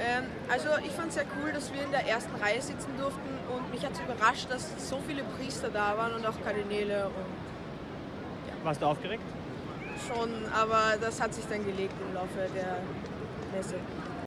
Ähm, also ich fand es sehr cool, dass wir in der ersten Reihe sitzen durften und mich hat es überrascht, dass so viele Priester da waren und auch Kardinäle und Warst du aufgeregt? schon, aber das hat sich dann gelegt im Laufe der Messe.